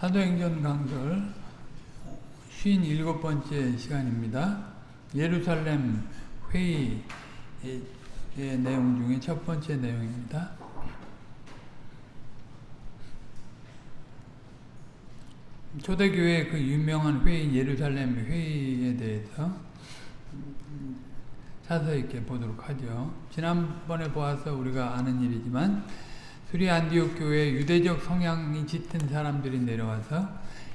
사도행전 강설 57번째 시간입니다. 예루살렘 회의의 내용 중에 첫 번째 내용입니다. 초대교회 그 유명한 회의 예루살렘 회의에 대해서 자세히 보도록 하죠. 지난번에 보아서 우리가 아는 일이지만 수리 안디옥 교회에 유대적 성향이 짙은 사람들이 내려와서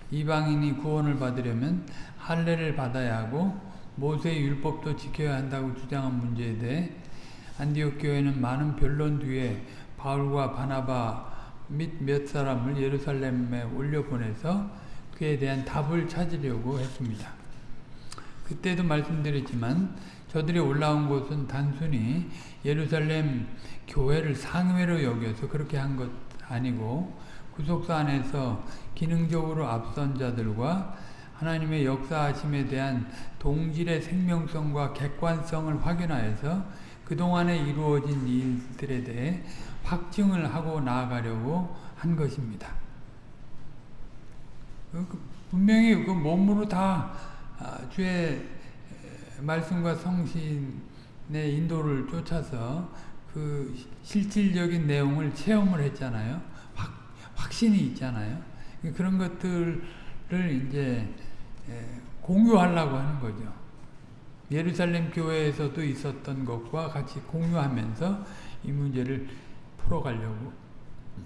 이방인이 구원을 받으려면 할례를 받아야 하고 모세의 율법도 지켜야 한다고 주장한 문제에 대해 안디옥 교회는 많은 변론 뒤에 바울과 바나바 및 몇 사람을 예루살렘에 올려보내서 그에 대한 답을 찾으려고 했습니다. 그때도 말씀드렸지만 저들이 올라온 곳은 단순히 예루살렘 교회를 상회로 여겨서 그렇게 한 것 아니고 구속사 안에서 기능적으로 앞선 자들과 하나님의 역사하심에 대한 동질의 생명성과 객관성을 확인하여서 그동안에 이루어진 일들에 대해 확증을 하고 나아가려고 한 것입니다. 분명히 그 몸으로 다 주의 말씀과 성신의 인도를 쫓아서 그 실질적인 내용을 체험을 했잖아요. 확, 확신이 있잖아요. 그런 것들을 이제 공유하려고 하는 거죠. 예루살렘 교회에서도 있었던 것과 같이 공유하면서 이 문제를 풀어가려고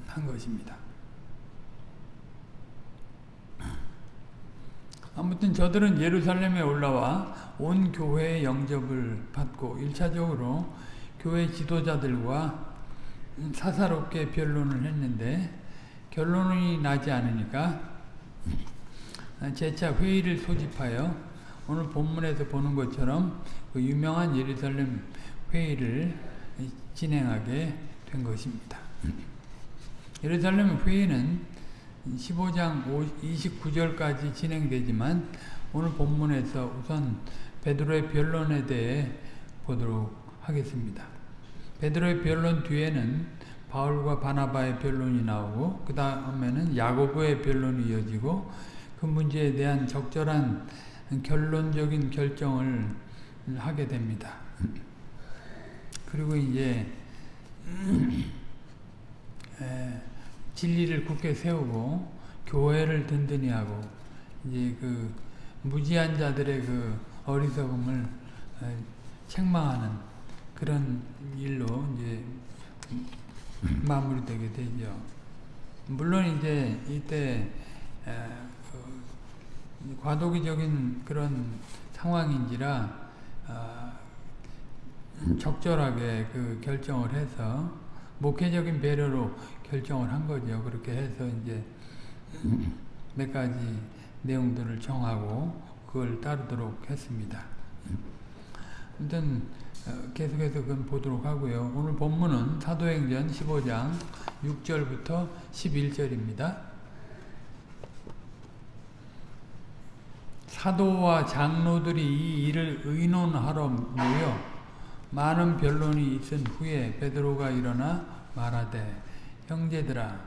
한 것입니다. 아무튼 저들은 예루살렘에 올라와 온 교회의 영접을 받고 1차적으로 교회 지도자들과 사사롭게 변론을 했는데 결론이 나지 않으니까 재차 회의를 소집하여 오늘 본문에서 보는 것처럼 그 유명한 예루살렘 회의를 진행하게 된 것입니다. 예루살렘 회의는 15장 29절까지 진행되지만 오늘 본문에서 우선 베드로의 변론에 대해 보도록 하겠습니다. 베드로의 변론 뒤에는 바울과 바나바의 변론이 나오고 그 다음에는 야고보의 변론이 이어지고 그 문제에 대한 적절한 결론적인 결정을 하게 됩니다. 그리고 이제 진리를 굳게 세우고 교회를 든든히 하고 이제 그 무지한 자들의 그 어리석음을 책망하는 그런 일로 이제 마무리되게 되죠. 물론 이제 이때 과도기적인 그런 상황인지라 적절하게 그 결정을 해서 목회적인 배려로 결정을 한 거죠. 그렇게 해서 이제 몇 가지 내용들을 정하고 그걸 따르도록 했습니다. 아무튼 계속해서 그건 보도록 하고요. 오늘 본문은 사도행전 15장 6절부터 11절입니다. 사도와 장로들이 이 일을 의논하러 모여 많은 변론이 있은 후에 베드로가 일어나 말하되 형제들아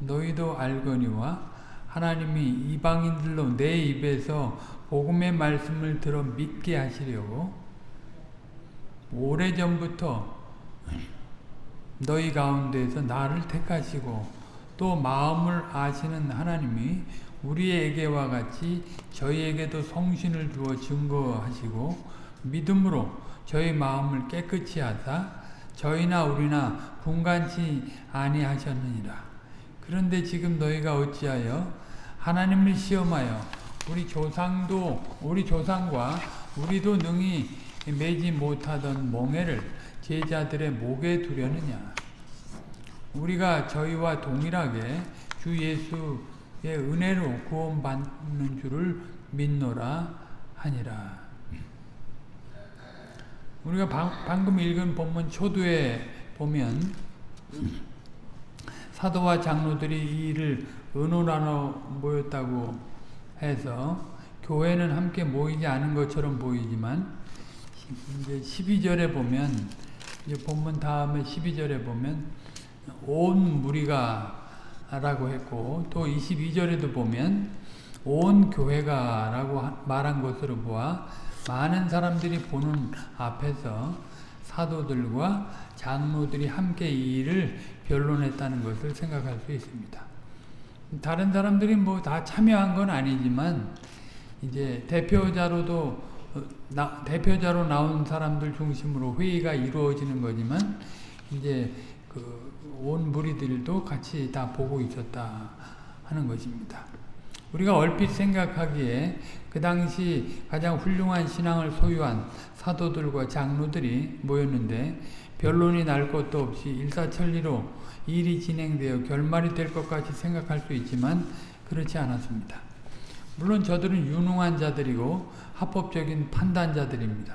너희도 알거니와 하나님이 이방인들로 내 입에서 복음의 말씀을 들어 믿게 하시려고 오래전부터 너희 가운데에서 나를 택하시고 또 마음을 아시는 하나님이 우리에게와 같이 저희에게도 성신을 주어 증거하시고 믿음으로 저희 마음을 깨끗이 하사 저희나 우리나 분간치 아니하셨느니라. 그런데 지금 너희가 어찌하여 하나님을 시험하여 우리 조상도 우리 조상과 우리도 능히 매지 못하던 멍에를 제자들의 목에 두려느냐. 우리가 저희와 동일하게 주 예수의 은혜로 구원받는 줄을 믿노라 하니라. 우리가 방금 읽은 본문 초두에 보면 사도와 장로들이 이 일을 의논하러 모였다고 해서 교회는 함께 모이지 않은 것처럼 보이지만 이제 12절에 보면 이제 본문 다음에 12절에 보면 온 무리가 라고 했고 또 22절에도 보면 온 교회가 라고 말한 것으로 보아 많은 사람들이 보는 앞에서 사도들과 장로들이 함께 이 일을 변론했다는 것을 생각할 수 있습니다. 다른 사람들이 뭐 다 참여한 건 아니지만 이제 대표자로도 어, 나, 대표자로 나온 사람들 중심으로 회의가 이루어지는 거지만 이제 그 온 무리들도 같이 다 보고 있었다 하는 것입니다. 우리가 얼핏 생각하기에 그 당시 가장 훌륭한 신앙을 소유한 사도들과 장로들이 모였는데 변론이 날 것도 없이 일사천리로 일이 진행되어 결말이 될 것 같이 생각할 수 있지만 그렇지 않았습니다. 물론 저들은 유능한 자들이고 합법적인 판단자들입니다.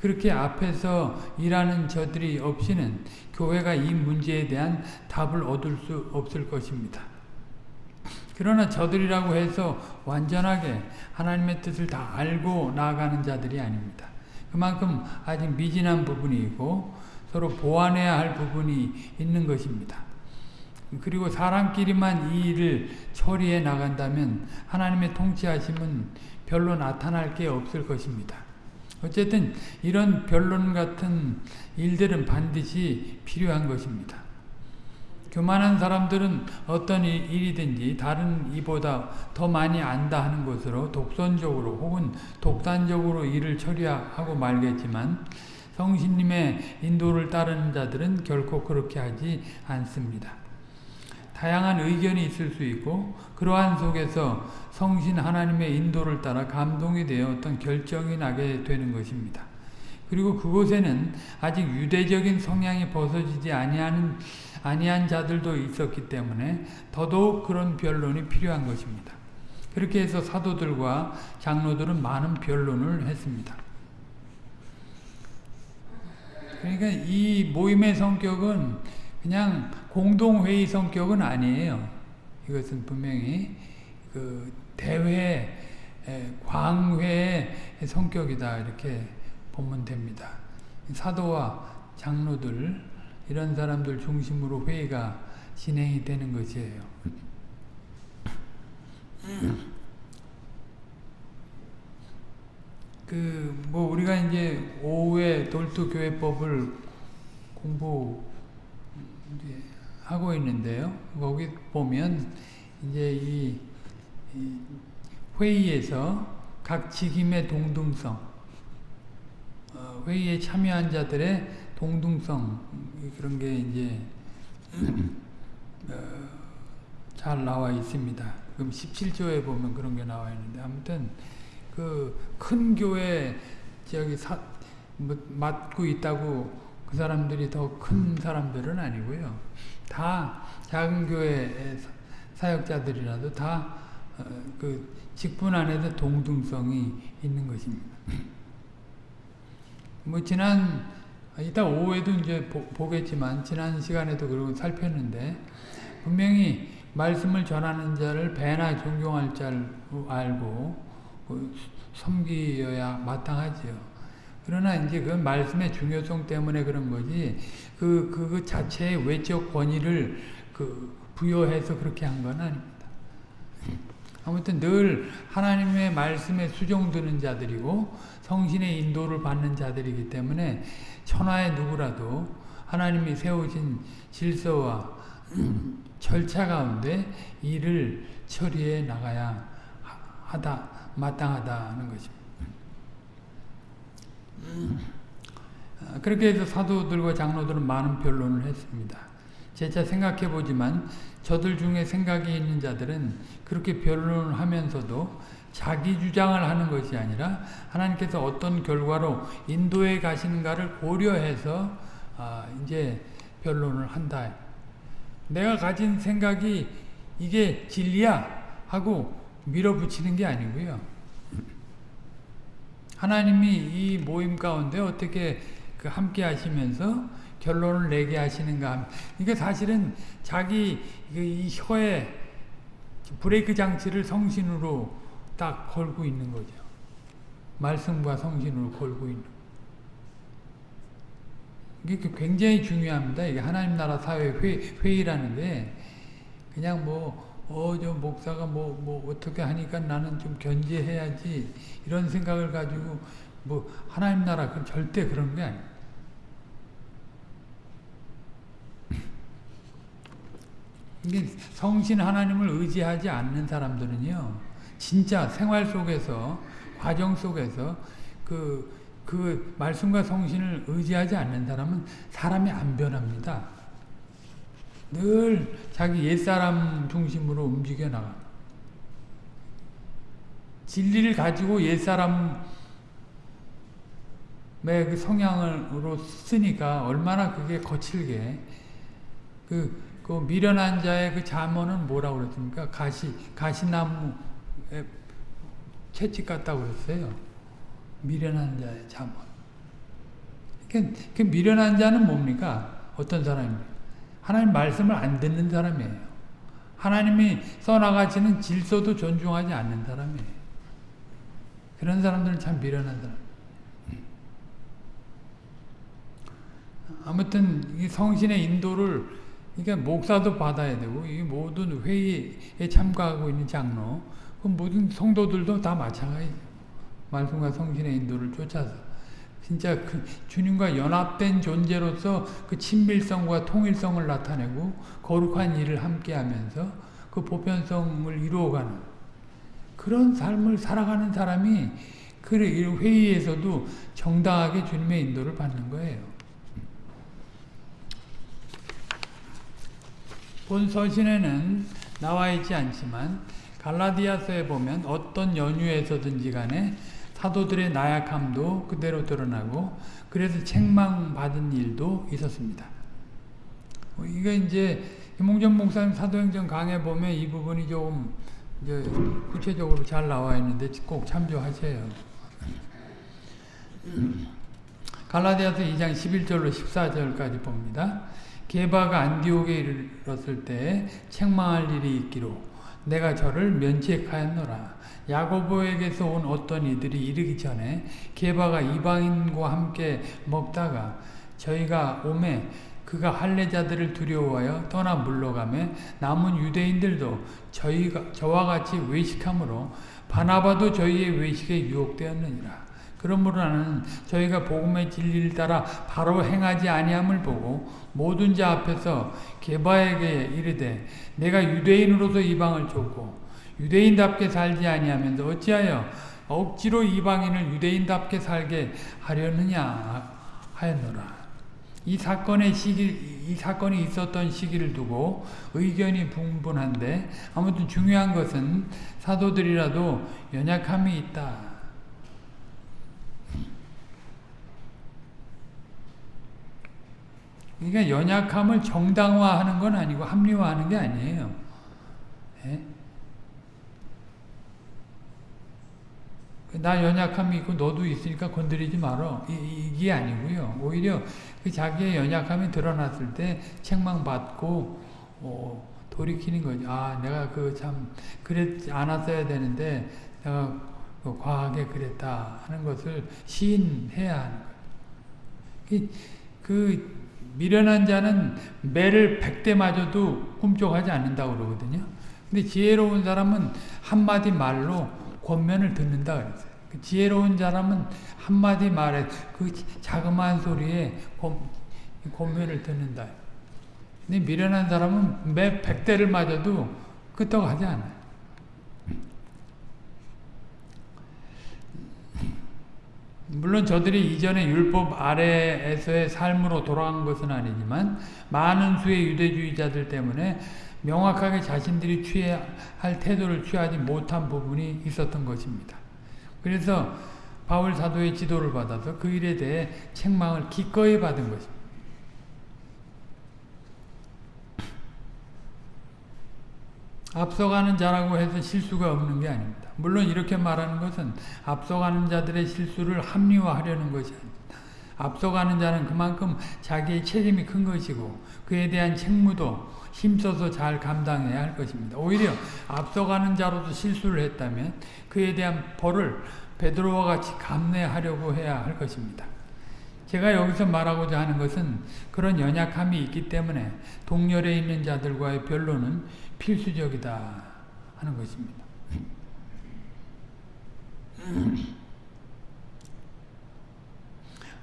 그렇게 앞에서 일하는 저들이 없이는 교회가 이 문제에 대한 답을 얻을 수 없을 것입니다. 그러나 저들이라고 해서 완전하게 하나님의 뜻을 다 알고 나아가는 자들이 아닙니다. 그만큼 아직 미진한 부분이 있고 서로 보완해야 할 부분이 있는 것입니다. 그리고 사람끼리만 이 일을 처리해 나간다면 하나님의 통치하심은 별로 나타날 게 없을 것입니다. 어쨌든 이런 변론 같은 일들은 반드시 필요한 것입니다. 교만한 사람들은 어떤 일이든지 다른 이보다 더 많이 안다 하는 것으로 독선적으로 혹은 독단적으로 일을 처리하고 말겠지만 성신님의 인도를 따르는 자들은 결코 그렇게 하지 않습니다. 다양한 의견이 있을 수 있고 그러한 속에서 성신 하나님의 인도를 따라 감동이 되어 어떤 결정이 나게 되는 것입니다. 그리고 그곳에는 아직 유대적인 성향이 벗어지지 아니하는 아니한 자들도 있었기 때문에 더더욱 그런 변론이 필요한 것입니다. 그렇게 해서 사도들과 장로들은 많은 변론을 했습니다. 그러니까 이 모임의 성격은 그냥 공동회의 성격은 아니에요. 이것은 분명히 그 대회, 광회의 성격이다 이렇게 보면 됩니다. 사도와 장로들 이런 사람들 중심으로 회의가 진행이 되는 것이에요. 그 뭐 우리가 이제 오후에 돌투 교회법을 공부 하고 있는데요. 거기 보면 이제 이, 이 회의에서 각 직임의 동등성, 어, 회의에 참여한 자들의 동등성 그런 게 이제 어, 잘 나와 있습니다. 그럼 17조에 보면 그런 게 나와 있는데 아무튼 그 큰 교회 저기 사, 뭐, 맡고 있다고 그 사람들이 더 큰 사람들은 아니고요. 다 작은 교회 사역자들이라도 다그 어, 직분 안에서 동등성이 있는 것입니다. 뭐 지난 이따 오후에도 이제 보, 겠지만 지난 시간에도 그러고 살폈는데 분명히 말씀을 전하는 자를 배나 존경할 줄 알고 그 섬기어야 마땅하지요. 그러나 이제 그 말씀의 중요성 때문에 그런 거지, 그, 그, 그 자체의 외적 권위를 그 부여해서 그렇게 한 건 아닙니다. 아무튼 늘 하나님의 말씀에 수종드는 자들이고 성신의 인도를 받는 자들이기 때문에 천하의 누구라도 하나님이 세우신 질서와 절차 가운데 일을 처리해 나가야 하다 마땅하다는 것입니다. 아, 그렇게 해서 사도들과 장로들은 많은 변론을 했습니다. 제차 생각해 보지만 저들 중에 생각이 있는 자들은 그렇게 변론을 하면서도 자기 주장을 하는 것이 아니라 하나님께서 어떤 결과로 인도에 가시는가를 고려해서 아, 이제 변론을 한다. 내가 가진 생각이 이게 진리야 하고 밀어붙이는 게 아니고요. 하나님이 이 모임 가운데 어떻게 그 함께 하시면서 결론을 내게 하시는가. 이게 사실은 자기 그이 혀에 브레이크 장치를 성신으로 딱 걸고 있는 거죠. 말씀과 성신으로 걸고 있는. 이게 굉장히 중요합니다. 이게 하나님 나라 사회 회, 회의라는 게 그냥 뭐, 어, 저 목사가 뭐, 뭐, 어떻게 하니까 나는 좀 견제해야지. 이런 생각을 가지고, 뭐, 하나님 나라, 그 절대 그런 게 아니에요. 이게 성신 하나님을 의지하지 않는 사람들은요, 진짜 생활 속에서, 과정 속에서, 그, 그 말씀과 성신을 의지하지 않는 사람은 사람이 안 변합니다. 늘 자기 옛사람 중심으로 움직여 나가. 진리를 가지고 옛사람의 그 성향으로 쓰니까 얼마나 그게 거칠게 그, 그 미련한 자의 그 잠언은 뭐라고 그랬습니까? 가시, 가시나무에 채찍 같다고 그랬어요. 미련한 자의 잠언. 그, 그 미련한 자는 뭡니까? 어떤 사람입니까? 하나님 말씀을 안 듣는 사람이에요. 하나님이 써나가시는 질서도 존중하지 않는 사람이에요. 그런 사람들은 참 미련한 사람. 아무튼 이 성신의 인도를 그러니까 목사도 받아야 되고 이 모든 회의에 참가하고 있는 장로, 그 모든 성도들도 다 마찬가지죠. 말씀과 성신의 인도를 쫓아서 진짜 그 주님과 연합된 존재로서 그 친밀성과 통일성을 나타내고 거룩한 일을 함께하면서 그 보편성을 이루어가는 그런 삶을 살아가는 사람이 그 회의에서도 정당하게 주님의 인도를 받는 거예요. 본 서신에는 나와 있지 않지만 갈라디아서에 보면 어떤 연유에서든지 간에 사도들의 나약함도 그대로 드러나고 그래서 책망받은 일도 있었습니다. 이거 이제 김홍전 목사님 사도행전 강해 보면 이 부분이 조금 구체적으로 잘 나와 있는데 꼭 참조하세요. 갈라디아서 2장 11절로 14절까지 봅니다. 게바가 안디옥에 이르렀을 때 책망할 일이 있기로 내가 저를 면책하였노라. 야고보에게서 온 어떤 이들이 이르기 전에 게바가 이방인과 함께 먹다가 저희가 오매 그가 할례자들을 두려워하여 떠나 물러가매 남은 유대인들도 저희가 저와 같이 외식함으로 바나바도 저희의 외식에 유혹되었느니라. 그러므로 나는 저희가 복음의 진리를 따라 바로 행하지 아니함을 보고 모든 자 앞에서 게바에게 이르되 내가 유대인으로서 이방을 쫓고 유대인답게 살지 아니하면서 어찌하여 억지로 이방인을 유대인답게 살게 하려느냐 하였노라. 이 사건의 시기, 이 사건이 있었던 시기를 두고 의견이 분분한데 아무튼 중요한 것은 사도들이라도 연약함이 있다. 그러니까 연약함을 정당화하는 건 아니고 합리화하는 게 아니에요. 예? 나 연약함이 있고 너도 있으니까 건드리지 말어. 이, 게 아니고요. 오히려 그 자기의 연약함이 드러났을 때 책망받고 어, 돌이키는 거죠. 아, 내가 그 참 그랬지 않았어야 되는데 내가 그 과하게 그랬다 하는 것을 시인해야 하는 거예요. 그 미련한 자는 매를 백대 맞아도 꿈쩍하지 않는다고 그러거든요. 근데 지혜로운 사람은 한마디 말로 권면을 듣는다 그랬어요. 그 지혜로운 사람은 한마디 말에 그 자그마한 소리에 권면을 듣는다. 근데 미련한 사람은 매 백대를 맞아도 끄떡하지 않아요. 물론 저들이 이전에 율법 아래에서의 삶으로 돌아간 것은 아니지만 많은 수의 유대주의자들 때문에 명확하게 자신들이 취해야 할 태도를 취하지 못한 부분이 있었던 것입니다. 그래서 바울 사도의 지도를 받아서 그 일에 대해 책망을 기꺼이 받은 것입니다. 앞서가는 자라고 해서 실수가 없는 게 아닙니다. 물론 이렇게 말하는 것은 앞서가는 자들의 실수를 합리화하려는 것이 아닙니다. 앞서가는 자는 그만큼 자기의 책임이 큰 것이고 그에 대한 책무도 힘써서 잘 감당해야 할 것입니다. 오히려 앞서가는 자로도 실수를 했다면 그에 대한 벌을 베드로와 같이 감내하려고 해야 할 것입니다. 제가 여기서 말하고자 하는 것은 그런 연약함이 있기 때문에 동열에 있는 자들과의 변론은 필수적이다 하는 것입니다.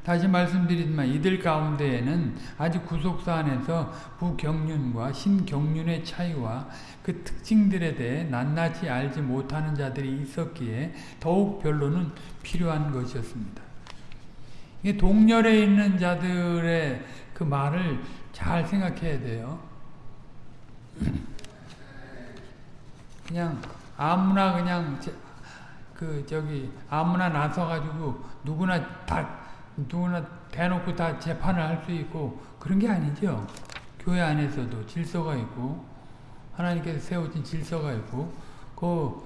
다시 말씀드리지만 이들 가운데에는 아직 구속사 안에서 부경륜과 신경륜의 차이와 그 특징들에 대해 낱낱이 알지 못하는 자들이 있었기에 더욱 변론은 필요한 것이었습니다. 동렬에 있는 자들의 그 말을 잘 생각해야 돼요. 그냥 아무나 그냥 그 저기 아무나 나서 가지고 누구나 다 누구나 대놓고 다 재판을 할 수 있고 그런 게 아니죠. 교회 안에서도 질서가 있고 하나님께서 세우신 질서가 있고 그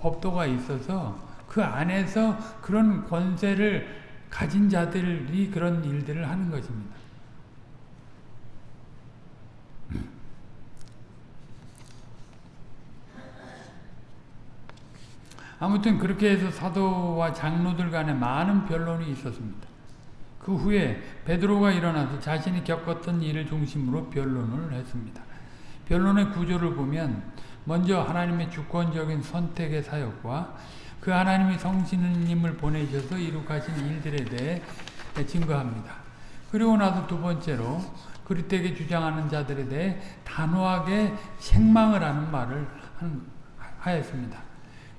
법도가 있어서 그 안에서 그런 권세를 가진 자들이 그런 일들을 하는 것입니다. 아무튼 그렇게 해서 사도와 장로들 간에 많은 변론이 있었습니다. 그 후에 베드로가 일어나서 자신이 겪었던 일을 중심으로 변론을 했습니다. 변론의 구조를 보면 먼저 하나님의 주권적인 선택의 사역과 그 하나님이 성신님을 보내셔서 이룩하신 일들에 대해 증거합니다. 그리고 나서 두 번째로 그리스에게 주장하는 자들에 대해 단호하게 책망을 하는 말을 하였습니다.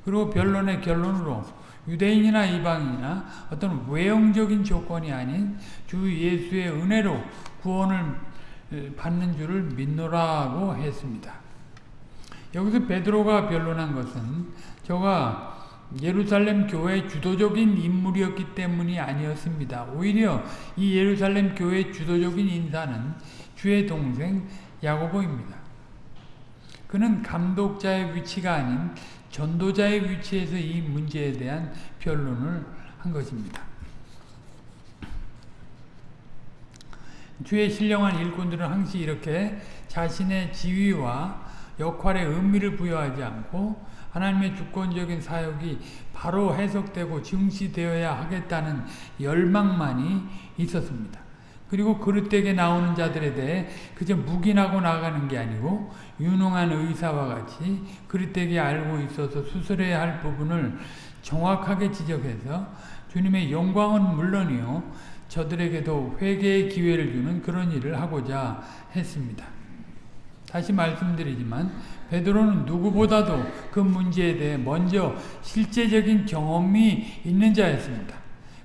그리고 변론의 결론으로 유대인이나 이방인이나 어떤 외형적인 조건이 아닌 주 예수의 은혜로 구원을 받는 줄을 믿노라고 했습니다. 여기서 베드로가 변론한 것은 저가 예루살렘 교회 주도적인 인물이었기 때문이 아니었습니다. 오히려 이 예루살렘 교회 주도적인 인사는 주의 동생 야고보입니다. 그는 감독자의 위치가 아닌 전도자의 위치에서 이 문제에 대한 변론을 한 것입니다. 주의 신령한 일꾼들은 항상 이렇게 자신의 지위와 역할에 의미를 부여하지 않고 하나님의 주권적인 사역이 바로 해석되고 증시되어야 하겠다는 열망만이 있었습니다. 그리고 그릇되게 나오는 자들에 대해 그저 묵인하고 나가는 게 아니고 유능한 의사와 같이 그릇되게 알고 있어서 수술해야 할 부분을 정확하게 지적해서 주님의 영광은 물론이요 저들에게도 회개의 기회를 주는 그런 일을 하고자 했습니다. 다시 말씀드리지만 베드로는 누구보다도 그 문제에 대해 먼저 실제적인 경험이 있는 자였습니다.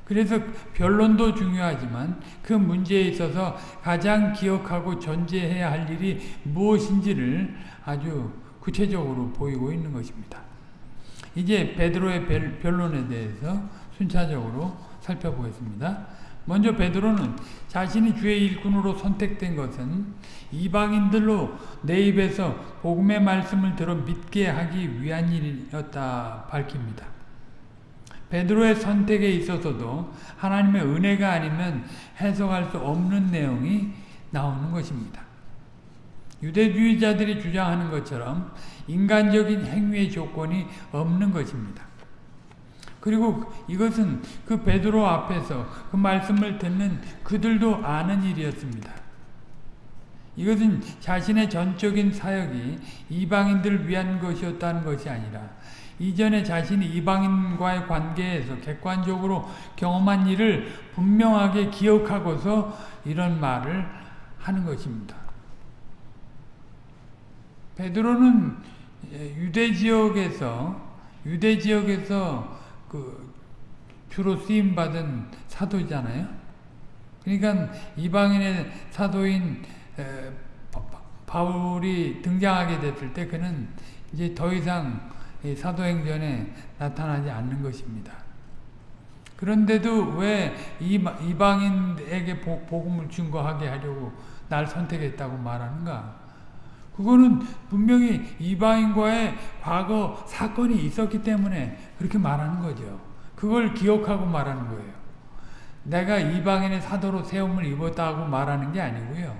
그래서 변론도 중요하지만 그 문제에 있어서 가장 기억하고 전제해야 할 일이 무엇인지를 아주 구체적으로 보이고 있는 것입니다. 이제 베드로의 변론에 대해서 순차적으로 살펴보겠습니다. 먼저 베드로는 자신이 주의 일꾼으로 선택된 것은 이방인들로 내 입에서 복음의 말씀을 들어 믿게 하기 위한 일이었다 밝힙니다. 베드로의 선택에 있어서도 하나님의 은혜가 아니면 해석할 수 없는 내용이 나오는 것입니다. 유대주의자들이 주장하는 것처럼 인간적인 행위의 조건이 없는 것입니다. 그리고 이것은 그 베드로 앞에서 그 말씀을 듣는 그들도 아는 일이었습니다. 이것은 자신의 전적인 사역이 이방인들을 위한 것이었다는 것이 아니라 이전에 자신이 이방인과의 관계에서 객관적으로 경험한 일을 분명하게 기억하고서 이런 말을 하는 것입니다. 베드로는 유대 지역에서 유대 지역에서 그 주로 쓰임 받은 사도잖아요. 그러니까 이방인의 사도인 바울이 등장하게 됐을 때 그는 이제 더 이상 사도행전에 나타나지 않는 것입니다. 그런데도 왜 이방인에게 복음을 증거하게 하려고 날 선택했다고 말하는가? 그거는 분명히 이방인과의 과거 사건이 있었기 때문에 그렇게 말하는 거죠. 그걸 기억하고 말하는 거예요. 내가 이방인의 사도로 세움을 입었다고 말하는 게 아니고요.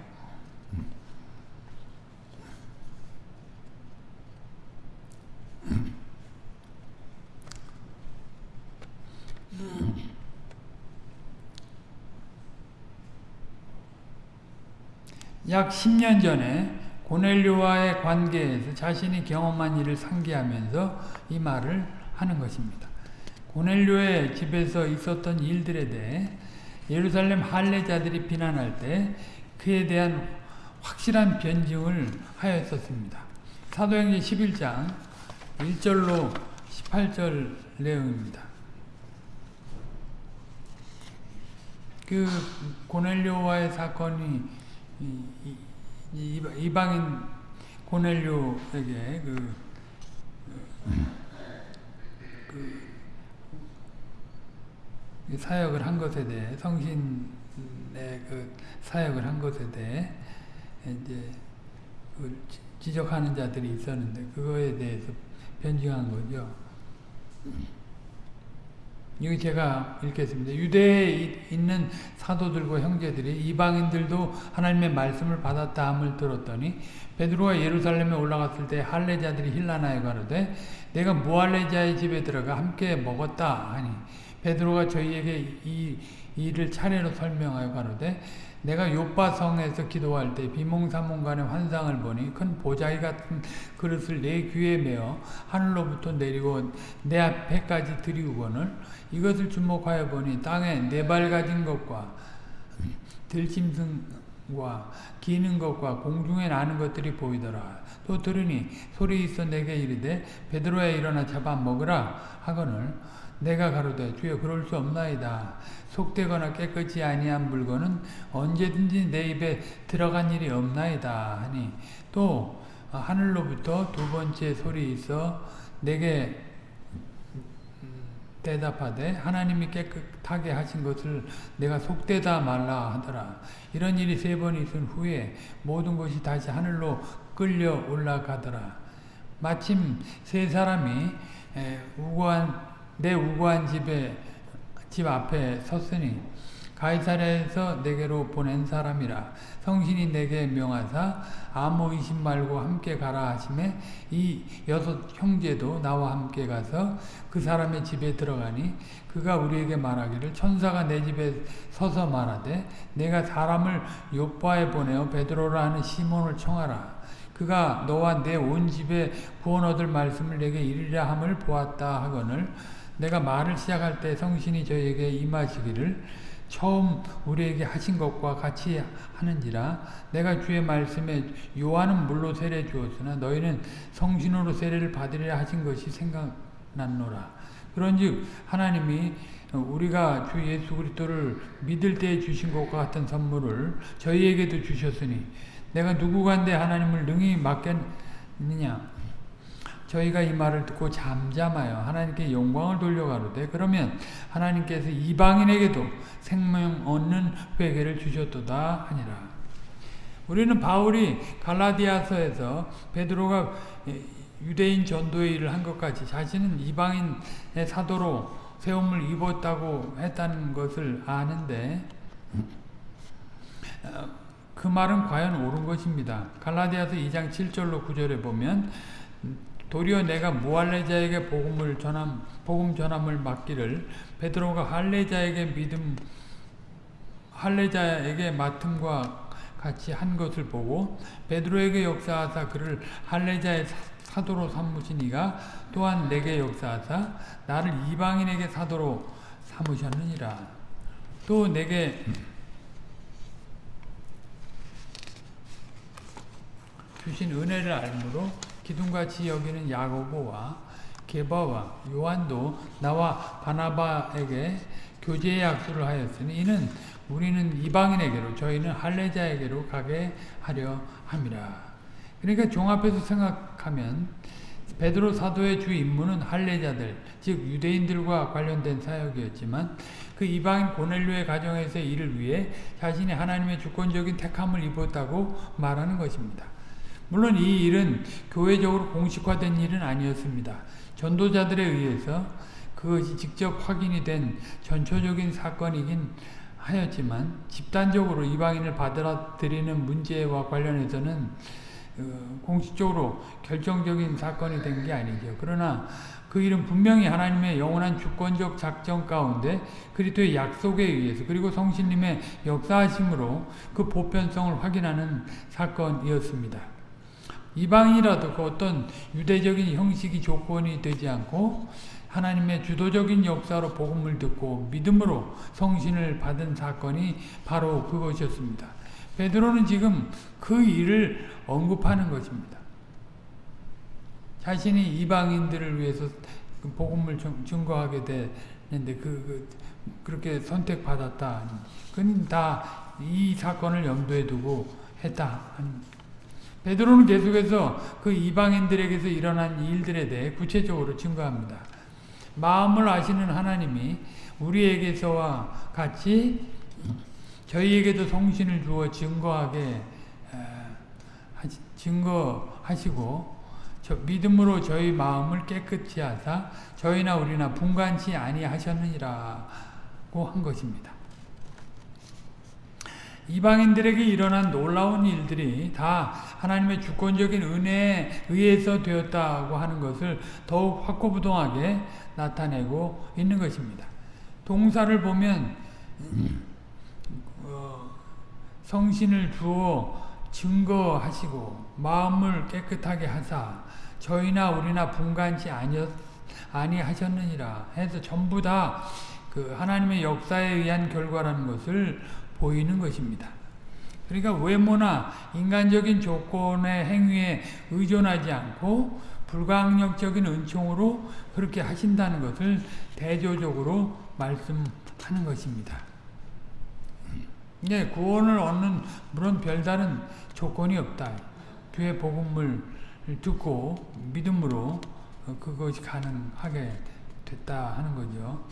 약 10년 전에 고넬료와의 관계에서 자신이 경험한 일을 상기하면서 이 말을 하는 것입니다. 고넬료의 집에서 있었던 일들에 대해 예루살렘 할례자들이 비난할 때 그에 대한 확실한 변증을 하였었습니다. 사도행전 11장 1절로 18절 내용입니다. 그 고넬료와의 사건이 이방인 고넬료에게 그, 그, 그 사역을 한 것에 대해 성신의 그 사역을 한 것에 대해 이제 그 지적하는 자들이 있었는데 그거에 대해서 변증한 거죠. 이거 제가 읽겠습니다. 유대에 있는 사도들과 형제들이 이방인들도 하나님의 말씀을 받았다 함을 들었더니 베드로가 예루살렘에 올라갔을 때 할례자들이 힐라나에 가로되 내가 무할례자의 집에 들어가 함께 먹었다 하니 베드로가 저희에게 이 일을 차례로 설명하여 가로되 내가 요바성에서 기도할 때 비몽사몽간의 환상을 보니 큰 보자기 같은 그릇을 내 귀에 메어 하늘로부터 내리고 내 앞에까지 들이우거늘 이것을 주목하여 보니 땅에 네 발 가진 것과 들짐승과 기는 것과 공중에 나는 것들이 보이더라. 또 들으니 소리 있어 내게 이르되 베드로야 일어나 잡아 먹으라 하거늘 내가 가로되 주여 그럴 수 없나이다. 속되거나 깨끗이 아니한 물건은 언제든지 내 입에 들어간 일이 없나이다 하니 또 하늘로부터 두 번째 소리 있어 내게 대답하되 하나님이 깨끗하게 하신 것을 내가 속되다 말라 하더라. 이런 일이 세 번 있은 후에 모든 것이 다시 하늘로 끌려 올라가더라. 마침 세 사람이 우고한 내 우고한 집에 집 앞에 섰으니 가이사랴에서 내게로 보낸 사람이라. 성신이 내게 명하사 의심 말고 함께 가라 하심에 이 여섯 형제도 나와 함께 가서 그 사람의 집에 들어가니 그가 우리에게 말하기를 천사가 내 집에 서서 말하되 내가 사람을 요바에 보내어 베드로라 하는 시몬을 청하라. 그가 너와 내 온 집에 구원 얻을 말씀을 내게 이르리라 함을 보았다 하거늘 내가 말을 시작할 때 성신이 저에게 임하시기를 처음 우리에게 하신 것과 같이 하는지라 내가 주의 말씀에 요한은 물로 세례 주었으나 너희는 성신으로 세례를 받으리라 하신 것이 생각났노라. 그런즉 하나님이 우리가 주 예수 그리스도를 믿을 때 주신 것과 같은 선물을 저희에게도 주셨으니 내가 누구간데 하나님을 능히 맡겠느냐 저희가 이 말을 듣고 잠잠하여 하나님께 영광을 돌려가로되 그러면 하나님께서 이방인에게도 생명 얻는 회개를 주셨도다 하니라. 우리는 바울이 갈라디아서에서 베드로가 유대인 전도의 일을 한 것까지 자신은 이방인의 사도로 세움을 입었다고 했다는 것을 아는데 그 말은 과연 옳은 것입니다. 갈라디아서 2장 7절로 9절에 보면 도리어 내가 무할례자에게 복음을 전함 복음 전함을 맡기를 베드로가 할례자에게 믿음 할례자에게 맡음과 같이 한 것을 보고 베드로에게 역사하사 그를 할례자의 사도로 삼으시니가 또한 내게 역사하사 나를 이방인에게 사도로 삼으셨느니라. 또 내게 주신 은혜를 알므로 기둥같이 여기는 야고보와 게바와 요한도 나와 바나바에게 교제의 약속을 하였으니 이는 우리는 이방인에게로 저희는 할례자에게로 가게 하려 함이라. 그러니까 종합해서 생각하면 베드로 사도의 주 임무는 할례자들 즉 유대인들과 관련된 사역이었지만 그 이방인 고넬료의 가정에서 일을 위해 자신이 하나님의 주권적인 택함을 입었다고 말하는 것입니다. 물론 이 일은 교회적으로 공식화된 일은 아니었습니다. 전도자들에 의해서 그것이 직접 확인이 된 전초적인 사건이긴 하였지만 집단적으로 이방인을 받아들이는 문제와 관련해서는 어, 공식적으로 결정적인 사건이 된 게 아니죠. 그러나 그 일은 분명히 하나님의 영원한 주권적 작전 가운데 그리스도의 약속에 의해서 그리고 성신님의 역사하심으로 그 보편성을 확인하는 사건이었습니다. 이방이라도 그 어떤 유대적인 형식이 조건이 되지 않고 하나님의 주도적인 역사로 복음을 듣고 믿음으로 성신을 받은 사건이 바로 그것이었습니다. 베드로는 지금 그 일을 언급하는 것입니다. 자신이 이방인들을 위해서 그 복음을 증거하게 되는데 그, 그 그렇게 선택받았다. 그건 다 이 사건을 염두에 두고 했다. 베드로는 계속해서 그 이방인들에게서 일어난 일들에 대해 구체적으로 증거합니다. 마음을 아시는 하나님이 우리에게서와 같이 저희에게도 성신을 주어 증거하게 증거하시고 믿음으로 저희 마음을 깨끗이 하사 저희나 우리나 분간치 아니하셨느니라고 한 것입니다. 이방인들에게 일어난 놀라운 일들이 다 하나님의 주권적인 은혜에 의해서 되었다고 하는 것을 더욱 확고부동하게 나타내고 있는 것입니다. 동사를 보면 어, 성신을 주어 증거하시고 마음을 깨끗하게 하사 저희나 우리나 분간치 아니었, 아니하셨느니라 해서 전부 다 그 하나님의 역사에 의한 결과라는 것을 보이는 것입니다. 그러니까 외모나 인간적인 조건의 행위에 의존하지 않고 불강력적인 은총으로 그렇게 하신다는 것을 대조적으로 말씀하는 것입니다. 네, 구원을 얻는 물론 별다른 조건이 없다. 교회 복음을 듣고 믿음으로 그것이 가능하게 됐다 하는 거죠.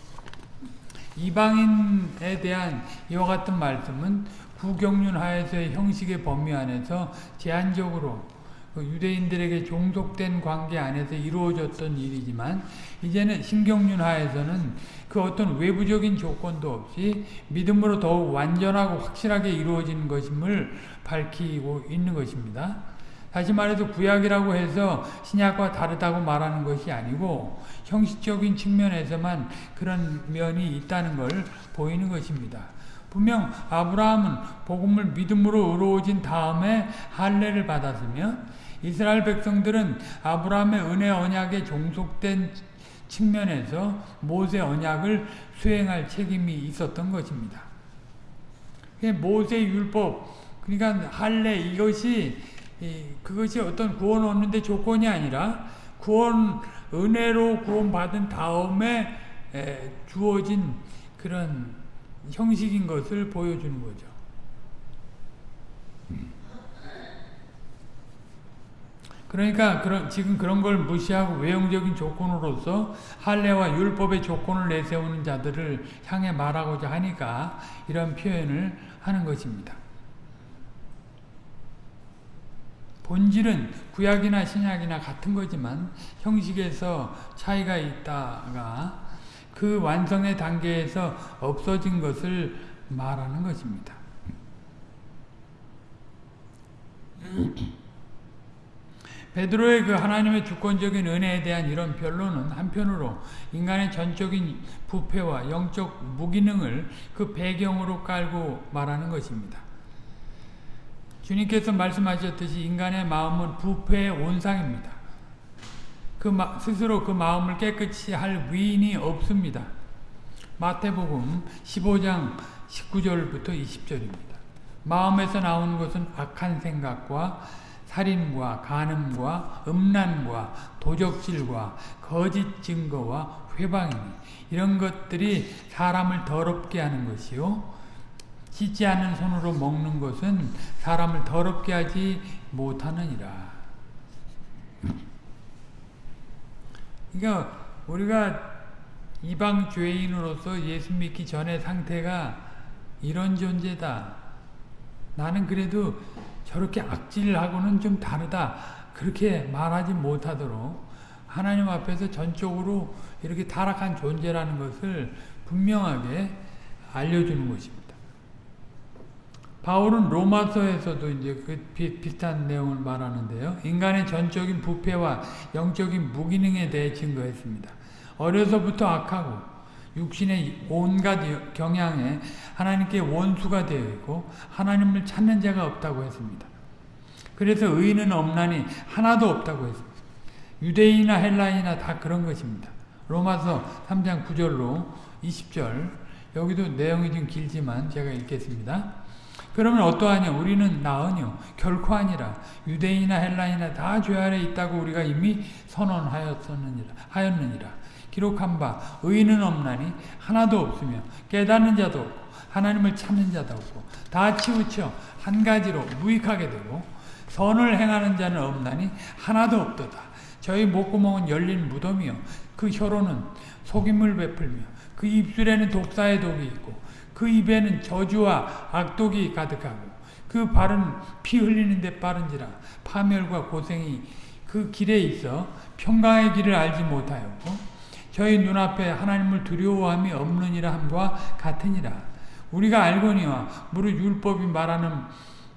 이방인에 대한 이와 같은 말씀은 구경륜 하에서의 형식의 범위 안에서 제한적으로 그 유대인들에게 종속된 관계 안에서 이루어졌던 일이지만 이제는 신경륜 하에서는 그 어떤 외부적인 조건도 없이 믿음으로 더욱 완전하고 확실하게 이루어진 것임을 밝히고 있는 것입니다. 다시 말해서 구약이라고 해서 신약과 다르다고 말하는 것이 아니고 형식적인 측면에서만 그런 면이 있다는 걸 보이는 것입니다. 분명 아브라함은 복음을 믿음으로 의로워진 다음에 할례를 받았으며 이스라엘 백성들은 아브라함의 은혜 언약에 종속된 측면에서 모세 언약을 수행할 책임이 있었던 것입니다. 모세 율법 그러니까 할례 이것이 그것이 어떤 구원 얻는데 조건이 아니라 구원 은혜로 구원받은 다음에 주어진 그런 형식인 것을 보여주는 거죠. 그러니까 그런 지금 그런 걸 무시하고 외형적인 조건으로서 할례와 율법의 조건을 내세우는 자들을 향해 말하고자 하니까 이런 표현을 하는 것입니다. 본질은 구약이나 신약이나 같은 거지만 형식에서 차이가 있다가 그 완성의 단계에서 없어진 것을 말하는 것입니다. 베드로의 그 하나님의 주권적인 은혜에 대한 이런 변론은 한편으로 인간의 전적인 부패와 영적 무기능을 그 배경으로 깔고 말하는 것입니다. 주님께서 말씀하셨듯이 인간의 마음은 부패의 온상입니다. 그 마, 스스로 그 마음을 깨끗이 할 위인이 없습니다. 마태복음 15장 19절부터 20절입니다. 마음에서 나오는 것은 악한 생각과 살인과 간음과 음란과 도적질과 거짓 증거와 회방이니 이런 것들이 사람을 더럽게 하는 것이요 씻지 않은 손으로 먹는 것은 사람을 더럽게 하지 못하느니라. 그러니까 우리가 이방 죄인으로서 예수 믿기 전의 상태가 이런 존재다. 나는 그래도 저렇게 악질하고는 좀 다르다. 그렇게 말하지 못하도록 하나님 앞에서 전적으로 이렇게 타락한 존재라는 것을 분명하게 알려주는 것입니다. 바울은 로마서에서도 이제 그 비슷한 내용을 말하는데요. 인간의 전적인 부패와 영적인 무기능에 대해 증거했습니다. 어려서부터 악하고 육신의 온갖 경향에 하나님께 원수가 되어 있고 하나님을 찾는 자가 없다고 했습니다. 그래서 의인은 없나니 하나도 없다고 했습니다. 유대인이나 헬라인이나 다 그런 것입니다. 로마서 3장 9절로 20절 여기도 내용이 좀 길지만 제가 읽겠습니다. 그러면 어떠하냐? 우리는 나으뇨 결코 아니라 유대인이나 헬라인이나 다 죄 아래 있다고 우리가 이미 선언하였느니라 하였느니라. 기록한 바 의인은 없나니 하나도 없으며 깨닫는 자도 없고 하나님을 찾는 자도 없고 다 치우쳐 한 가지로 무익하게 되고 선을 행하는 자는 없나니 하나도 없도다. 저희 목구멍은 열린 무덤이요. 그 혀로는 속임을 베풀며 그 입술에는 독사의 독이 있고 그 입에는 저주와 악독이 가득하고 그 발은 피 흘리는데 빠른지라 파멸과 고생이 그 길에 있어 평강의 길을 알지 못하였고 저희 눈앞에 하나님을 두려워함이 없느니라 함과 같으니라. 우리가 알거니와 무릇 율법이 말하는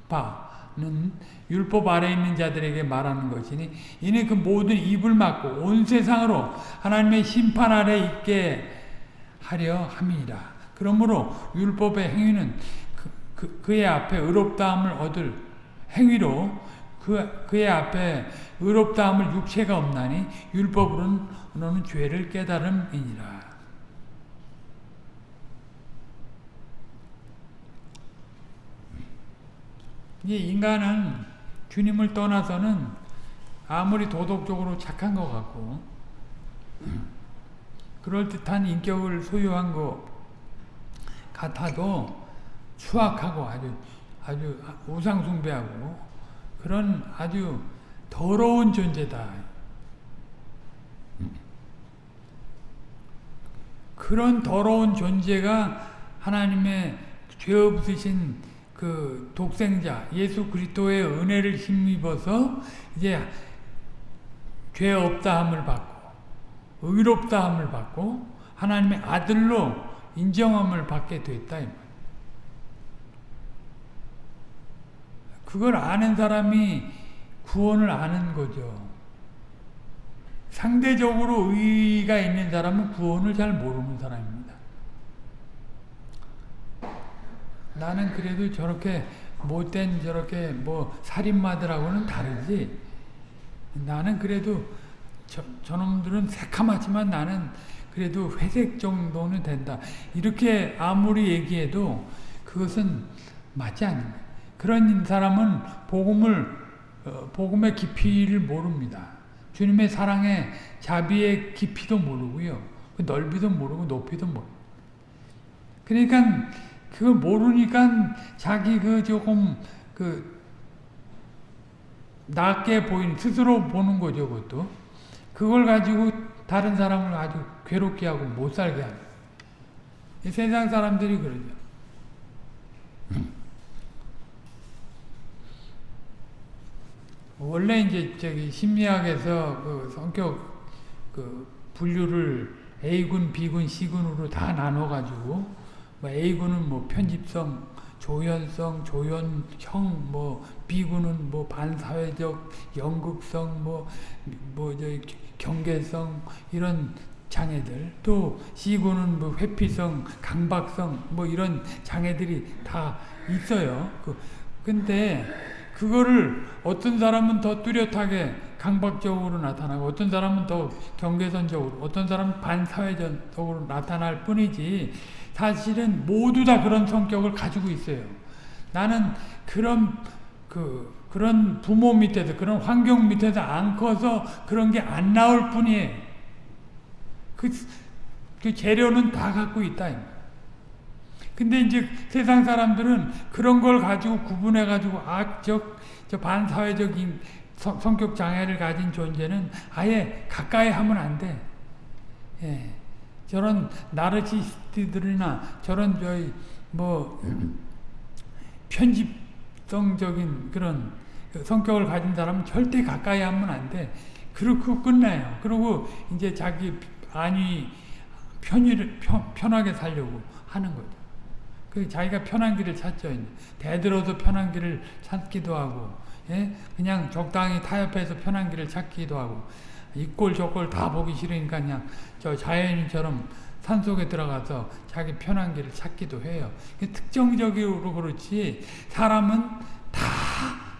바는 율법 아래 있는 자들에게 말하는 것이니 이는 그 모든 입을 막고 온 세상으로 하나님의 심판 아래 있게 하려 함이니라 그러므로 율법의 행위는 그, 그, 의 앞에 의롭다함을 얻을 행위로 그, 그의 앞에 의롭다함을 육체가 없나니 율법으로는 죄를 깨달음이니라. 이 인간은 주님을 떠나서는 아무리 도덕적으로 착한 것 같고 그럴듯한 인격을 소유한 것 같아도 추악하고 아주 아주 우상숭배하고 그런 아주 더러운 존재다. 그런 더러운 존재가 하나님의 죄 없으신 그 독생자 예수 그리스도의 은혜를 힘입어서 이제 죄 없다함을 받고 의롭다함을 받고 하나님의 아들로 인정함을 받게 됐다. 그걸 아는 사람이 구원을 아는 거죠. 상대적으로 의가 있는 사람은 구원을 잘 모르는 사람입니다. 나는 그래도 저렇게 못된 저렇게 뭐 살인마들하고는 다르지. 나는 그래도 저, 저놈들은 새카맣지만 나는 그래도 회색 정도는 된다. 이렇게 아무리 얘기해도 그것은 맞지 거예요. 그런 사람은 복음을 어, 복음의 깊이를 모릅니다. 주님의 사랑의 자비의 깊이도 모르고요. 그 넓이도 모르고 높이도 모르고. 그러니까 그걸 모르니까 자기 그 조금 그 낮게 보인 스스로 보는 거죠, 그것도. 그걸 가지고 다른 사람을 아주 괴롭게 하고 못 살게 하는 세상 사람들이 그러죠. 원래 이제 저기 심리학에서 그 성격 그 분류를 A군, B군, C군으로 다 나눠 가지고 뭐 A군은 뭐 편집성, 조연성, 조연형, 뭐 B군은 뭐 반사회적, 연극성, 뭐 뭐 저 경계성 이런 장애들 또 C군은 뭐 회피성, 강박성 뭐 이런 장애들이 다 있어요. 그 근데 그거를 어떤 사람은 더 뚜렷하게 강박적으로 나타나고 어떤 사람은 더 경계선적으로 어떤 사람은 반사회적으로 나타날 뿐이지 사실은 모두 다 그런 성격을 가지고 있어요. 나는 그런 그 그런 부모 밑에서 그런 환경 밑에서 안 커서 그런 게 안 나올 뿐이에요. 그, 그 재료는 다 갖고 있다. 근데 이제 세상 사람들은 그런 걸 가지고 구분해 가지고 악적 저 반사회적인 성, 성격 장애를 가진 존재는 아예 가까이 하면 안 돼. 예. 저런 나르시스트들이나 저런 저희 뭐 편집성적인 그런 성격을 가진 사람은 절대 가까이 하면 안 돼. 그렇고 끝나요. 그리고 이제 자기 안위 편의를 편, 편하게 살려고 하는 거죠. 그 자기가 편한 길을 찾죠. 대들어도 편한 길을 찾기도 하고, 예? 그냥 적당히 타협해서 편한 길을 찾기도 하고, 이꼴 저꼴 다 보기 싫으니까 그냥 저 자연인처럼 산 속에 들어가서 자기 편한 길을 찾기도 해요. 특정적으로 그렇지 사람은 다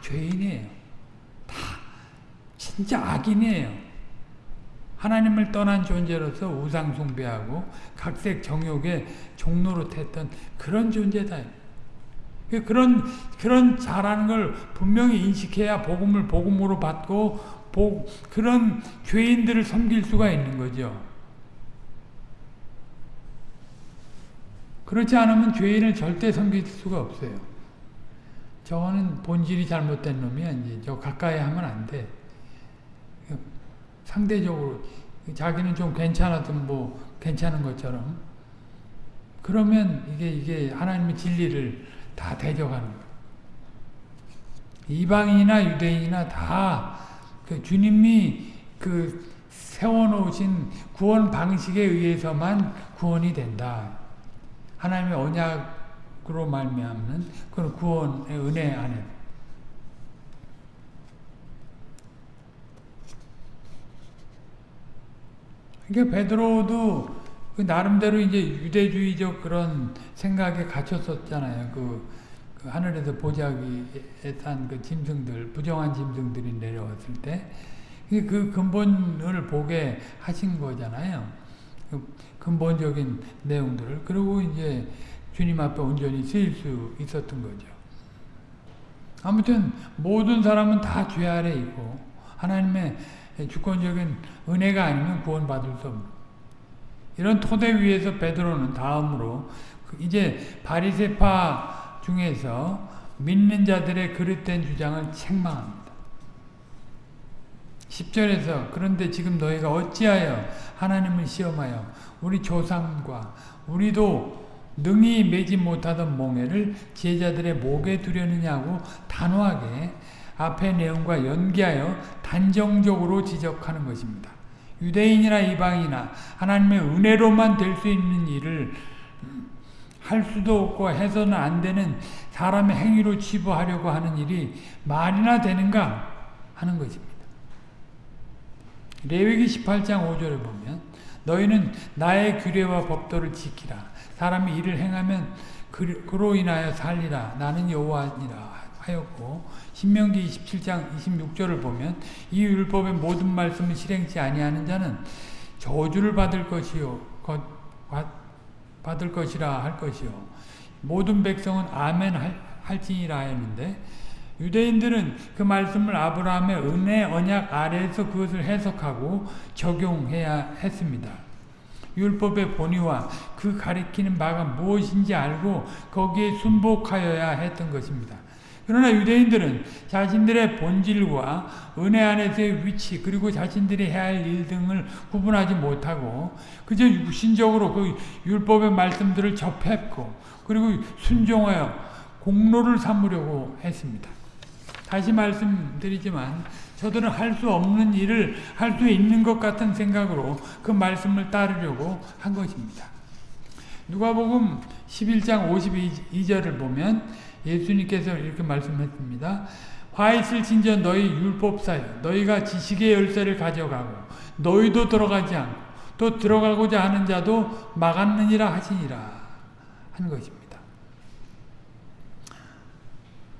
죄인이에요. 진짜 악인이에요. 하나님을 떠난 존재로서 우상 숭배하고 각색 정욕의 종로로 했던 그런 존재다. 그런 그런 잘하는 걸 분명히 인식해야 복음을 복음으로 받고 복, 그런 죄인들을 섬길 수가 있는 거죠. 그렇지 않으면 죄인을 절대 섬길 수가 없어요. 저거는 본질이 잘못된 놈이야. 이제 저 가까이 하면 안 돼. 상대적으로 자기는 좀 괜찮아도 뭐 괜찮은 것처럼 그러면 이게 이게 하나님의 진리를 다 대적하는 거예요. 이방인이나 유대인이나 다 그 주님이 그 세워놓으신 구원 방식에 의해서만 구원이 된다. 하나님의 언약으로 말미암는 그런 구원의 은혜 안에 그러니까 베드로도 그 나름대로 이제 유대주의적 그런 생각에 갇혔었잖아요. 그, 그 하늘에서 보자기에 탄 그 짐승들, 부정한 짐승들이 내려왔을 때, 그 근본을 보게 하신 거잖아요. 그 근본적인 내용들을. 그리고 이제 주님 앞에 온전히 쓰일 수 있었던 거죠. 아무튼 모든 사람은 다 죄 아래 있고 하나님의 주권적인 은혜가 아니면 구원받을 수 없는 이런 토대 위에서 베드로는 다음으로 이제 바리세파 중에서 믿는 자들의 그릇된 주장을 책망합니다. 10절에서 그런데 지금 너희가 어찌하여 하나님을 시험하여 우리 조상과 우리도 능히 매지 못하던 몽해를 제자들의 목에 두려느냐고 단호하게 앞의 내용과 연기하여 단정적으로 지적하는 것입니다. 유대인이나 이방이나 하나님의 은혜로만 될 수 있는 일을 할 수도 없고 해서는 안 되는 사람의 행위로 치부하려고 하는 일이 말이나 되는가 하는 것입니다. 레위기 18장 5절에 보면 너희는 나의 규례와 법도를 지키라. 사람이 일을 행하면 그로 인하여 살리라. 나는 여호와니라 하였고 신명기 27장 26절을 보면 이 율법의 모든 말씀을 실행치 아니하는 자는 저주를 받을 것이요 받을 것이라 할 것이요 모든 백성은 아멘 할지니라 했는데 유대인들은 그 말씀을 아브라함의 은혜 언약 아래에서 그것을 해석하고 적용해야 했습니다. 율법의 본의와 그 가리키는 바가 무엇인지 알고 거기에 순복하여야 했던 것입니다. 그러나 유대인들은 자신들의 본질과 은혜 안에서의 위치 그리고 자신들이 해야 할 일 등을 구분하지 못하고 그저 육신적으로 그 율법의 말씀들을 접했고 그리고 순종하여 공로를 삼으려고 했습니다. 다시 말씀드리지만 저들은 할 수 없는 일을 할 수 있는 것 같은 생각으로 그 말씀을 따르려고 한 것입니다. 누가복음 11장 52절을 보면 예수님께서 이렇게 말씀했습니다. 화 있을 진저 너희 율법사여 너희가 지식의 열쇠를 가져가고 너희도 들어가지 않고 또 들어가고자 하는 자도 막았느니라 하시니라 하는 것입니다.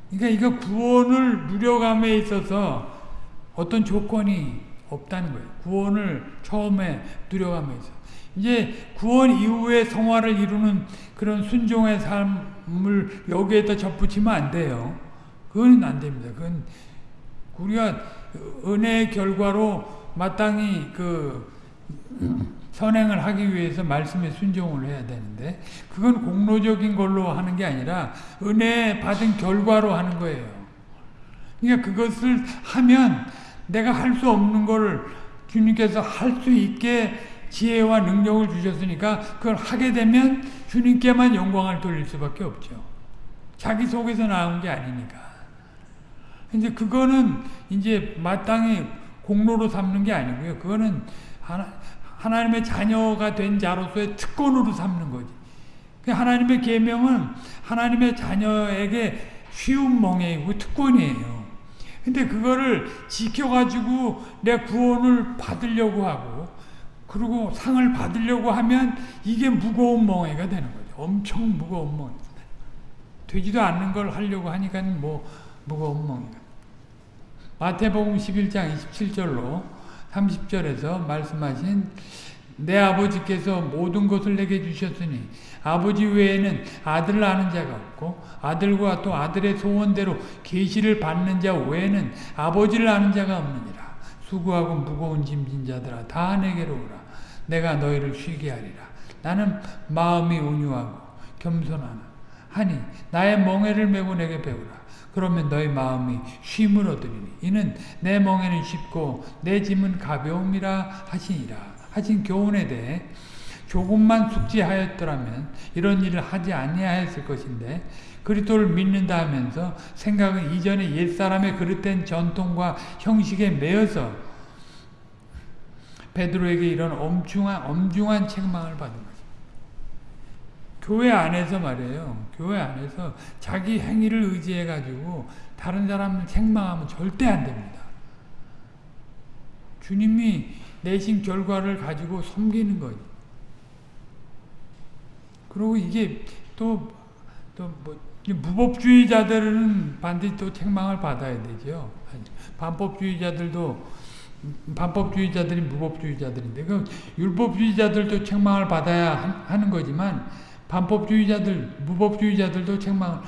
그러니까 이거 구원을 누려감에 있어서 어떤 조건이 없다는 거예요. 구원을 처음에 있어. 이제 구원 이후에 성화를 이루는 그런 순종의 삶을 여기에다 접붙이면 안 돼요. 그건 안 됩니다. 그건 우리가 은혜의 결과로 마땅히 그 선행을 하기 위해서 말씀에 순종을 해야 되는데 그건 공로적인 걸로 하는 게 아니라 은혜 받은 결과로 하는 거예요. 그러니까 그것을 하면 내가 할 수 없는 걸 주님께서 할 수 있게 지혜와 능력을 주셨으니까 그걸 하게 되면 주님께만 영광을 돌릴 수밖에 없죠. 자기 속에서 나온 게 아니니까. 이제 그거는 이제 마땅히 공로로 삼는 게 아니고요. 그거는 하나, 하나님의 자녀가 된 자로서의 특권으로 삼는 거지. 그 하나님의 계명은 하나님의 자녀에게 쉬운 멍해이고 특권이에요. 근데 그거를 지켜가지고 내 구원을 받으려고 하고 그리고 상을 받으려고 하면 이게 무거운 멍해가 되는 거죠. 엄청 무거운 멍해. 되지도 않는 걸 하려고 하니까 뭐 무거운 멍해가. 마태복음 11장 27절로 30절에서 말씀하신 내 아버지께서 모든 것을 내게 주셨으니 아버지 외에는 아들을 아는 자가 없고 아들과 또 아들의 소원대로 계시를 받는 자 외에는 아버지를 아는 자가 없느니라. 수고하고 무거운 짐진 자들아 다 내게로 오라. 내가 너희를 쉬게 하리라. 나는 마음이 온유하고 겸손하나. 하니 나의 멍에를 메고 내게 배우라. 그러면 너희 마음이 쉼을 얻으리니 이는 내 멍에는 쉽고 내 짐은 가벼움이라 하시니라. 하신 교훈에 대해 조금만 숙지하였더라면 이런 일을 하지 아니하였을 것인데 그리스도를 믿는다 하면서 생각은 이전에 옛사람의 그릇된 전통과 형식에 매여서 베드로에게 이런 엄중한 엄중한 책망을 받은 거죠. 교회 안에서 말이에요. 교회 안에서 자기 행위를 의지해 가지고 다른 사람을 책망하면 절대 안 됩니다. 주님이 내신 결과를 가지고 섬기는 거예요. 그리고 이게 또, 또 뭐, 무법주의자들은 반드시 또 책망을 받아야 되죠. 반법주의자들도, 반법주의자들이 무법주의자들인데, 그 율법주의자들도 책망을 받아야 하는 거지만, 반법주의자들, 무법주의자들도 책망을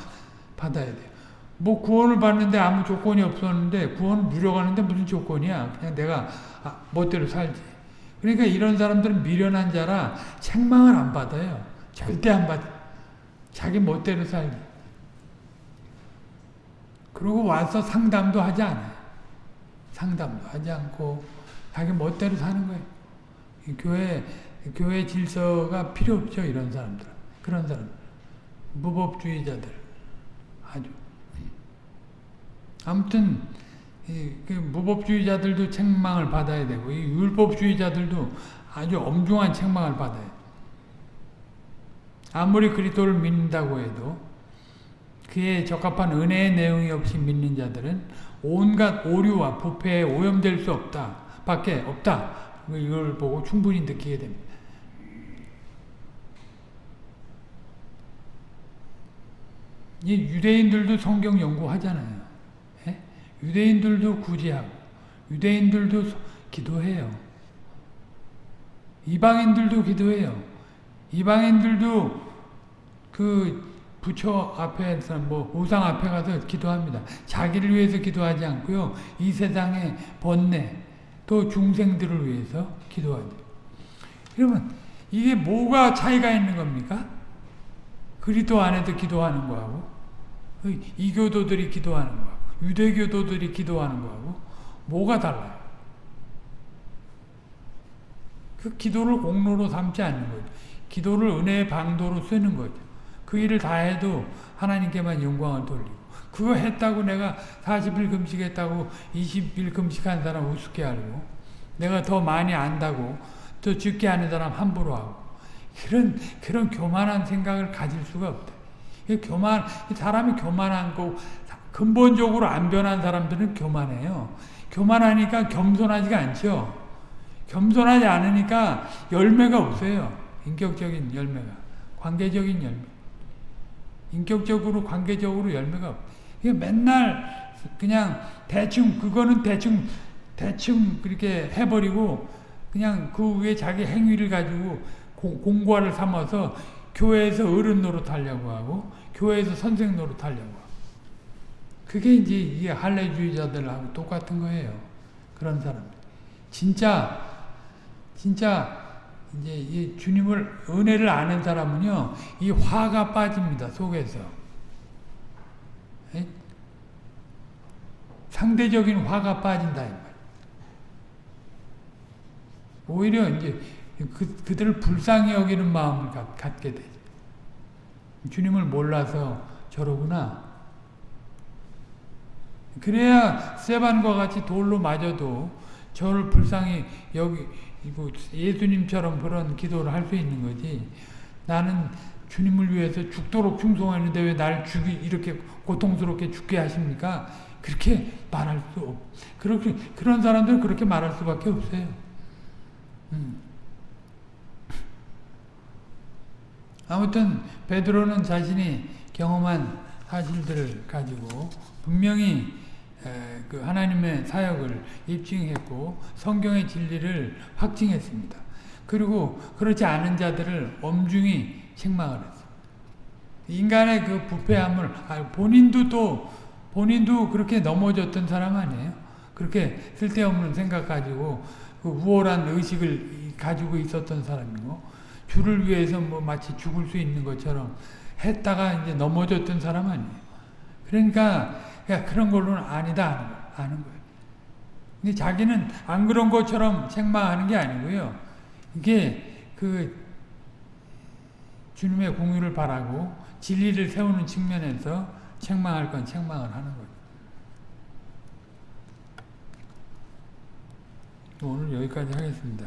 받아야 돼요. 뭐 구원을 받는데 아무 조건이 없었는데 구원을 누려가는데 무슨 조건이야. 그냥 내가 아, 멋대로 살지. 그러니까 이런 사람들은 미련한 자라 책망을 안 받아요. 절대 안 받아. 자기 멋대로 살기. 그리고 와서 상담도 하지 않아요. 상담도 하지 않고 자기 멋대로 사는 거예요. 교회, 교회 질서가 필요 없죠. 이런 사람들. 그런 사람. 무법주의자들. 아주. 아무튼 그 무법주의자들도 책망을 받아야 되고 이 율법주의자들도 아주 엄중한 책망을 받아야 돼. 아무리 그리스도를 믿는다고 해도 그에 적합한 은혜의 내용이 없이 믿는 자들은 온갖 오류와 부패에 오염될 수 없다. 밖에 없다. 이걸 보고 충분히 느끼게 됩니다. 이 유대인들도 성경 연구하잖아요. 예? 유대인들도 구제하고 유대인들도 기도해요. 이방인들도 기도해요. 이방인들도 그 부처 앞에서 뭐 우상 앞에 가서 기도합니다. 자기를 위해서 기도하지 않고요. 이 세상의 번뇌 또 중생들을 위해서 기도하죠. 그러면 이게 뭐가 차이가 있는 겁니까? 그리스도 안에서 기도하는 거하고 이교도들이 기도하는 거하고 유대교도들이 기도하는 거하고 뭐가 달라요? 그 기도를 공로로 삼지 않는 거죠. 기도를 은혜의 방도로 쓰는 거죠. 그 일을 다 해도 하나님께만 영광을 돌리고 그거 했다고 내가 40일 금식했다고 20일 금식한 사람 우습게 하고 내가 더 많이 안다고 더 적게 하는 사람 함부로 하고 그런 그런 교만한 생각을 가질 수가 없다. 교만 사람이 교만한 거 근본적으로 안 변한 사람들은 교만해요. 교만하니까 겸손하지가 않죠. 겸손하지 않으니까 열매가 없어요. 인격적인 열매가. 관계적인 열매. 인격적으로 관계적으로 열매가 없. 이게 맨날 그냥 대충 그거는 대충 대충 그렇게 해버리고 그냥 그 위에 자기 행위를 가지고 공, 공과를 삼아서 교회에서 어른 노릇 하려고 하고 교회에서 선생 노릇 하려고 하고 그게 이제 이게 할례주의자들하고 똑같은 거예요. 그런 사람. 진짜 진짜 이제 이 주님을 은혜를 아는 사람은요 이 화가 빠집니다 속에서 에? 상대적인 화가 빠진다 오히려 이제 그, 그들을 불쌍히 여기는 마음을 갖, 갖게 되죠. 주님을 몰라서 저러구나. 그래야 세반과 같이 돌로 맞아도 저를 불쌍히 여기 예수님처럼 그런 기도를 할 수 있는 거지. 나는 주님을 위해서 죽도록 충성했는데 왜 날 죽이 이렇게 고통스럽게 죽게 하십니까? 그렇게 말할 수 없. 그렇게 그런 사람들은 그렇게 말할 수밖에 없어요. 음. 아무튼 베드로는 자신이 경험한 사실들을 가지고 분명히 에, 그 하나님의 사역을 입증했고 성경의 진리를 확증했습니다. 그리고 그렇지 않은 자들을 엄중히 책망을 했어요. 인간의 그 부패함을 아, 본인도 또 본인도 그렇게 넘어졌던 사람 아니에요. 그렇게 쓸데없는 생각 가지고 그 우월한 의식을 가지고 있었던 사람이고 주를 위해서 뭐 마치 죽을 수 있는 것처럼 했다가 이제 넘어졌던 사람 아니에요. 그러니까 야, 그런 걸로는 아니다 하는 거예요. 근데 자기는 안 그런 것처럼 책망하는 게 아니고요. 이게 그 주님의 공유를 바라고 진리를 세우는 측면에서 책망할 건 책망을 하는 거예요. 오늘 여기까지 하겠습니다.